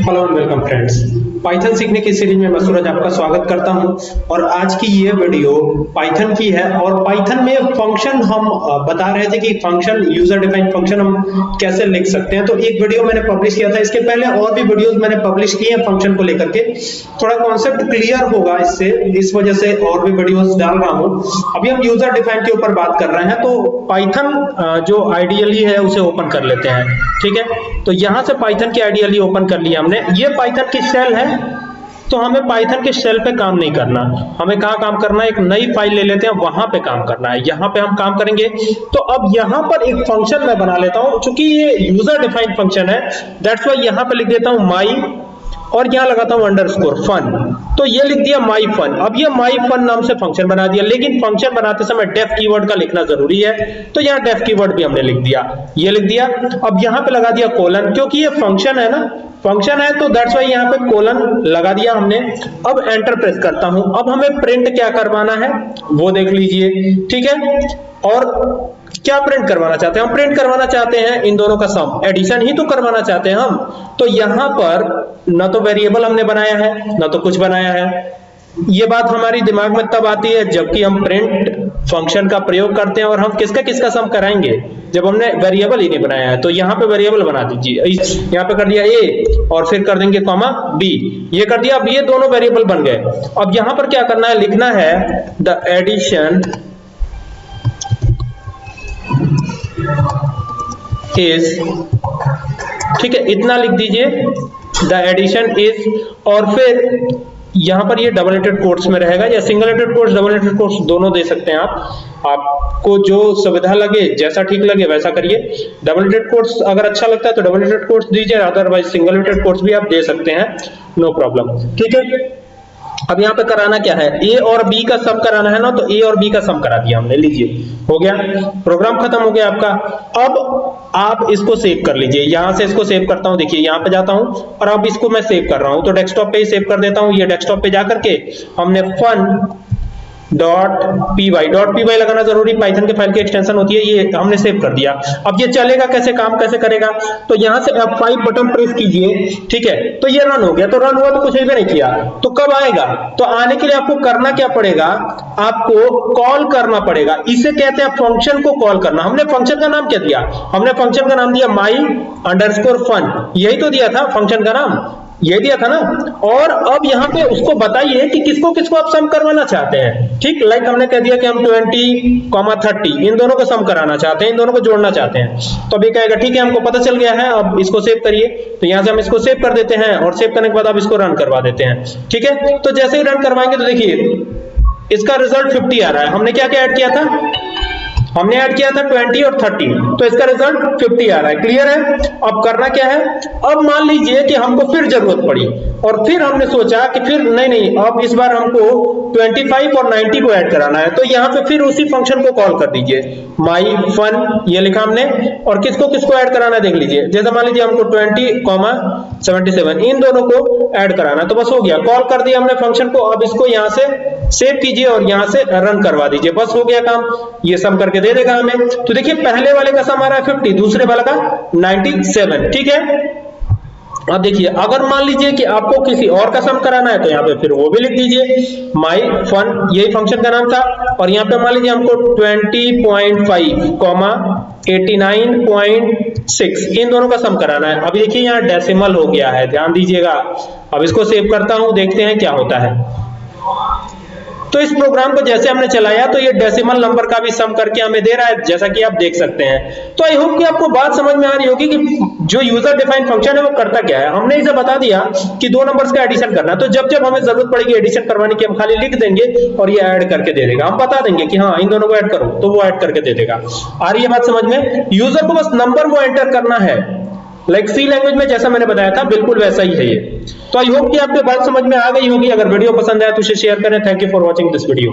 Hello and welcome friends Python सीखने की series में मैं सूरज आपका स्वागत करता हूँ। और आज की ये वीडियो पाइथन की है। और पाइथन में फ़ंक्शन हम बता रहे थे कि फ़ंक्शन यूज़र डिफाइंड फ़ंक्शन हम कैसे लिख सकते हैं। तो एक वीडियो मैंने पब्लिश किया था। इसके पहले और भी वीडियोस मैंने पब्लिश किए हैं फ़ंक्शन को लेकर के। थोड़ा कॉन्सेप्ट क्लियर होगा इससे। इस वजह से और भी वीडियोस डाल रहा हूँ। अभी हम यूज़र डिफाइंड के ऊपर बात कर रहे हैं। तो पाइथन जो आइडियली है, उसे ओपन कर लेते हैं। ठीक है? तो यहाँ से पाइथन की आइडियली ओपन कर लिया ये पाइथन की शेल है तो हमें पाइथन के सेल पे काम नहीं करना। हमें कहा काम करना है? एक नई फ़ाइल ले लेते हैं, वहाँ पे काम करना है। यहाँ पे हम काम करेंगे। तो अब यहाँ पर एक फ़ंक्शन मैं बना लेता हूँ क्योंकि ये यूज़र डिफाइंड फ़ंक्शन है दैट्स वाई यहाँ पे लिख देता हूँ माई और यहाँ लगाता हूँ अंडरस्कोर फन तो ये लिख दिया माई फन अब ये माई फन नाम से फ़ंक्शन बना दिया, लेकिन फ़ंक्शन बनाते समय डेफ कीवर्ड का लिखना ज़रूरी है। तो यहाँ डेफ कीवर्ड भी हमने लिख दिया। ये लिख दिया। अब यहाँ पे लगा दिया कोलन क्योंकि ये फ़ंक्शन है ना। फ़ंक्शन है तो दैट्स वाई यहाँ पे कोलन लगा दिया हमने। अब एंटर प्रेस करता हूँ। अब हमें प्रिंट क्या करवाना है, वो देख लीजिए। ठीक है? और क्या प्रिंट करवाना चाहते हैं? हम प्रिंट करवाना चाहते हैं इन दोनों का सम एडिशन ही तो करवाना चाहते हैं हम. तो यहाँ पर न तो वेरिएबल हमने बनाया है, न तो कुछ बनाया है. ये बात हमारी दिमाग में तब आती है जबकि हम प्रिंट फ़ंक्शन का प्रयोग करते हैं और हम किसका किसका सम कराएँगे? जब हमने वेरिएबल ही नहीं बनाया है. तो यहाँ पे वेरिएबल बना दीजिए. यहाँ पे कर दिया ए और फिर कर देंगे कॉमा बी ये कर दिया, अब ये दोनों वेरिएबल बन गए. अब यहाँ पर क्या करना है? लिखना है द एडिशन इज़ ठीक है, इतना लिख दीजिए। द एडिशन इज़ और फिर यहाँ पर ये डबल एटेड कोर्स में रहेगा, या single aided course double aided course दोनों दे सकते हैं आप। आपको जो सुविधा लगे, जैसा ठीक लगे, वैसा करिए। डबल एटेड कोर्स अगर अच्छा लगता है तो डबल एटेड कोर्स दीजिए अदरवाइज़ सिंगल एटेड कोर्स भी आप दे सकते हैं। नो प्रॉब्लम ठीक है? अब यहाँ पे कराना क्या है? ए और बी का सम कराना है ना तो ए और बी का सम करा दिया हमने, लीजिए। हो गया? प्रोग्राम खत्म हो गया आपका। अब आप इसको सेव कर लीजिए। यहाँ से इसको सेव करता हूँ, देखिए, यहाँ पे जाता हूँ, और अब इसको मैं सेव कर रहा हूँ। तो डेस्कटॉप पे ही सेव कर देता हूँ, ये डेस्कटॉप पे जाकर के हमने fun dot P Y dot P Y लगाना ज़रूरी पाइथन के फ़ाइल की एक्सटेंशन होती है, ये हमने सेव कर दिया। अब ये चलेगा कैसे, काम कैसे करेगा? तो यहाँ से F5 बटन प्रेस कीजिए, ठीक है? तो ये रन हो गया तो रन हुआ तो कुछ भी नहीं किया। तो कब आएगा? तो आने के लिए आपको करना क्या पड़ेगा? आपको कॉल करना पड़ेगा। इसे कहते हैं फ़ंक्शन को कॉल करना। हमने फ़ंक्शन का नाम क्या दिया? हमने फ़ंक्शन का नाम दिया माई अंडरस्कोर फन यही तो दिया था फ़ंक्शन का नाम। ये दिया था ना? और अब यहाँ पे उसको बताइए कि किसको किसको आप सम करवाना चाहते हैं? ठीक लाइक हमने कह दिया कि हम 20 कॉमा थर्टी इन दोनों को सम कराना चाहते हैं, इन दोनों को जोड़ना चाहते हैं। तो अभी कहेगा, ठीक है, हमको पता चल गया है, अब इसको सेव करिए। तो यहाँ से हम इसको सेव कर देते हैं और सेव करने के बाद आप इसको रन करवा देते हैं। ठीक है? तो जैसे ही रन करवाएँगे तो देखिए, इसका रिज़ल्ट फिफ्टी आ रहा है। हमने क्या क्या ऐड किया था? हमने ऐड किया था 20 और 30 तो इसका रिज़ल्ट 50 आ रहा है। क्लियर है? अब करना क्या है? अब मान लीजिए कि हमको फिर ज़रूरत पड़ी, और फिर हमने सोचा कि फिर नहीं नहीं, अब इस बार हमको 25 और 90 को ऐड कराना है तो यहाँ पे फिर उसी फ़ंक्शन को कॉल कर दीजिए। माई फन ये लिखा हमने, और किसको किसको ऐड कराना है, देख लीजिए। जैसे मान लीजिए हमको 20 कॉमा 77 इन दोनों को ऐड कराना तो बस हो गया। कॉल कर दिया हमने फ़ंक्शन को, अब इसको यहाँ से सेव कीजिए और यहाँ से रन करवा दीजिए। बस हो गया काम। ये सब करके दे देगा हमें। तो देखिए, पहले वाले का सम आ रहा है 50 दूसरे वाले का 97 ठीक है? अब देखिए, अगर मान लीजिए कि आपको किसी और का सम कराना है तो यहाँ पे फिर वो भी लिख दीजिए। माई फन यही फ़ंक्शन का नाम था। और यहाँ पे मान लीजिए हमको 20.5 कॉमा 89.6 इन दोनों का सम कराना है। अभी देखिए, यहाँ डेसिमल हो गया है। ध्यान दीजिएगा। अब इसको सेव करता हूँ, देखते हैं क्या होता है। तो इस प्रोग्राम को जैसे हमने चलाया तो ये डेसिमल नंबर का भी सम करके हमें दे रहा है, जैसा कि आप देख सकते हैं। तो आई होप कि आपको बात समझ में आ रही होगी कि जो यूज़र डिफाइंड फ़ंक्शन है, वो करता क्या है। हमने इसे बता दिया कि दो नंबर्स का एडिशन करना तो जब जब हमें ज़रूरत पड़ेगी एडिशन करवाने की, हम खाली लिख देंगे और ये ऐड करके दे देगा। हम बता देंगे कि हाँ इन दोनों को ऐड करो तो वो ऐड करके दे देगा। आ रही है बात समझ में? यूज़र को बस नंबर वो एंटर करना है। लाइक सी लैंग्वेज में जैसा मैंने बताया था, बिल्कुल वैसा ही है ये। तो आई होप कि आपको बात समझ में आ गई होगी। अगर वीडियो पसंद आया तो उसे शेयर करें। Thank you for watching this video